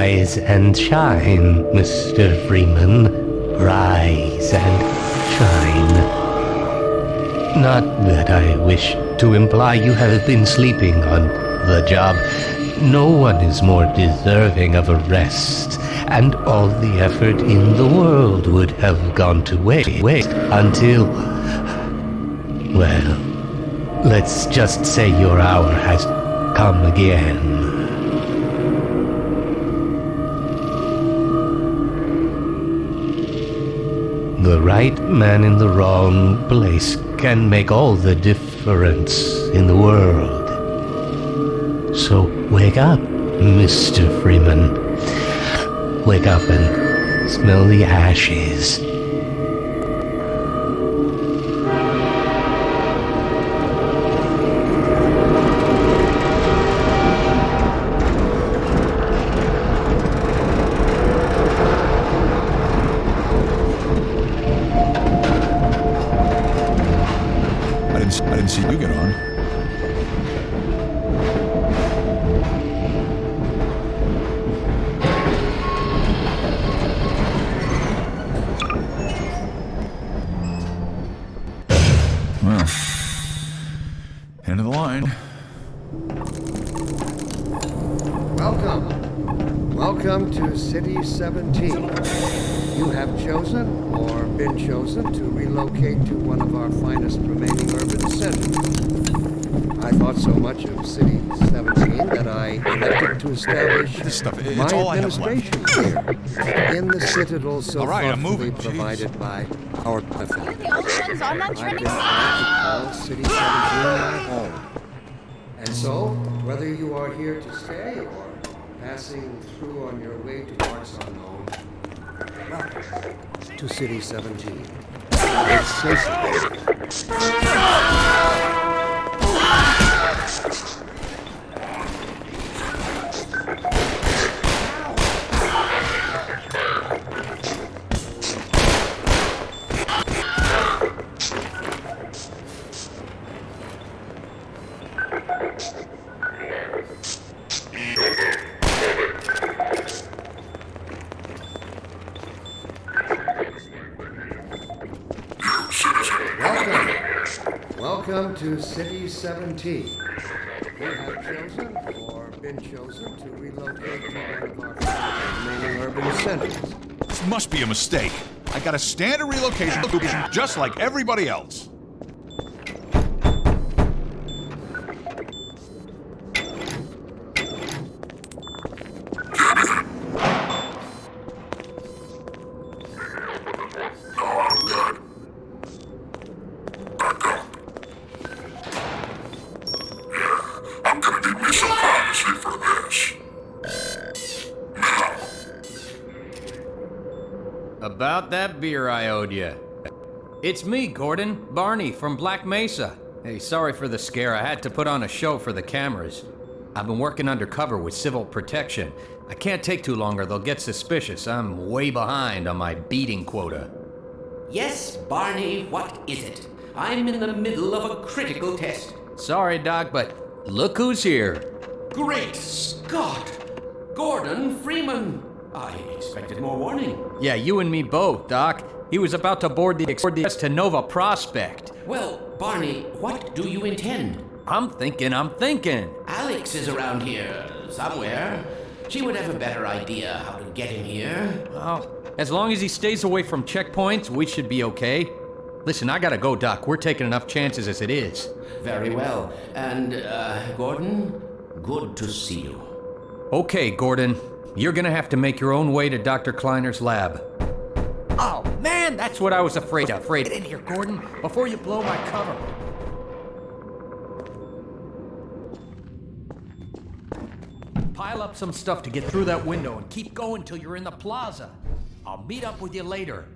Rise and shine, Mr. Freeman. Rise and shine. Not that I wish to imply you have been sleeping on the job. No one is more deserving of a rest, and all the effort in the world would have gone to waste, waste until. Well, let's just say your hour has come again. Right man in the wrong place can make all the difference in the world. So wake up, Mr. Freeman. Wake up and smell the ashes. Didn't, s- I didn't see you get on. Well, end of the line. Welcome. Welcome to City 17. You have chosen or been chosen to relocate to one of our finest remaining urban centers. I thought so much of City 17 that I elected to establish This stuff, it's my all I have administration here in the citadel so All right, I'm thoughtfully moving. Jeez. provided by our benefactors. The old ones on that I've training been to call City 17 my home. And so, whether you are here to stay or passing through on your way to parts unknown, welcome to City 17. It's Welcome. To City 17. You have chosen or been chosen to relocate to one of our remaining urban centers. This must be a mistake. I got a standard relocation just like everybody else. About that beer I owed you. It's me, Gordon, Barney from Black Mesa. Hey, sorry for the scare. I had to put on a show for the cameras. I've been working undercover with civil protection. I can't take too long or they'll get suspicious. I'm way behind on my beating quota. Yes, Barney, what is it? I'm in the middle of a critical test. Sorry, Doc, but look who's here. Great Scott! Gordon Freeman! I expected more warning. Yeah, you and me both, Doc. He was about to board the Express to Nova Prospekt. Well, Barney, what do you intend? I'm thinking, I'm thinking. Alyx is around here somewhere. She would have a better idea how to get him here. Well, as long as he stays away from checkpoints, we should be okay. Listen, I gotta go, Doc. We're taking enough chances as it is. Very well. And, uh, Gordon, good to see you. Okay, Gordon. You're gonna have to make your own way to Dr. Kleiner's lab. Oh, man, that's what I was afraid of. Afraid. Get in here, Gordon, before you blow my cover. Pile up some stuff to get through that window and keep going till you're in the plaza. I'll meet up with you later.